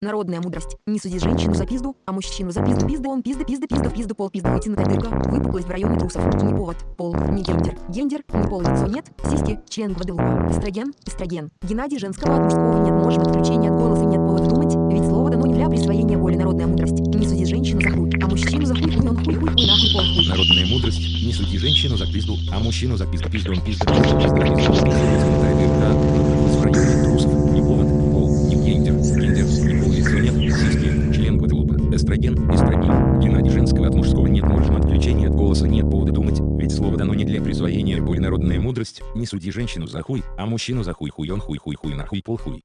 Народная мудрость. Не суди женщину за пизду, а мужчину за пизду. Пизда он, пизда, пизда, пизда, пизда, пол, пизда, вытянутая дырка, выпуклость в районе трусов. Не повод, пол, не гендер. Гендер, не пол, лицо нет, сиськи, член Гваделупа. Эстроген, эстроген. Геннадий женского от мужского нет, может отключение от голоса нет повода думать, ведь слово дано не для присвоения боли. Народная мудрость. Не суди женщину за хуй, а мужчину за хуй, он хуй, хуй, хуй, нахуй, пол, хуй. Народная мудрость. Не суди женщину за пизду, а мужчину за пизду. Пизду он пизда, пизда, пизда, пизда, пизда, Эстроген, эстроген. Геннадий женского от мужского нет, можно отключение от голоса нет повода думать, ведь слово дано не для присвоения боли. Народная мудрость. Не суди женщину за хуй, а мужчину за хуй, хуй он хуй, хуй, хуй, нахуй, пол, хуй.